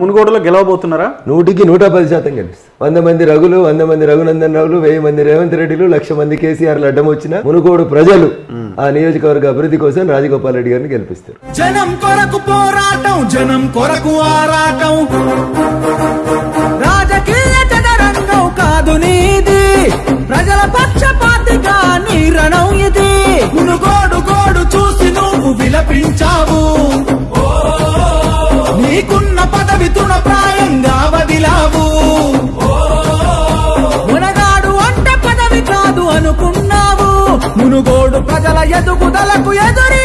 మునుగోడులో గెలవబోతున్నారా? నూటికి నూట పది శాతం గెలుస్తారు వంద మంది రఘులు వంద మంది రఘునందన్ రావులు వెయ్యి మంది రేవంత్ రెడ్డిలు లక్ష మంది కేసీఆర్లు అడ్డం వచ్చిన మునుగోడు ప్రజలు ఆ నియోజకవర్గ అభివృద్ధి కోసం రాజగోపాల్ రెడ్డి గారిని గెలిపిస్తారు. జనం కొరకు పోరాటం జనం కొరకు ఆరాటం. రాజకీయ చదరంగం కాదు నీది. ప్రజల పక్షపాతిగా నీ రణం ఇది. మునుగోడు గోడు చూసి నువ్వు విలపించావు. మునుగోడు ప్రజల ఎదుగుదలకు ఎదురీ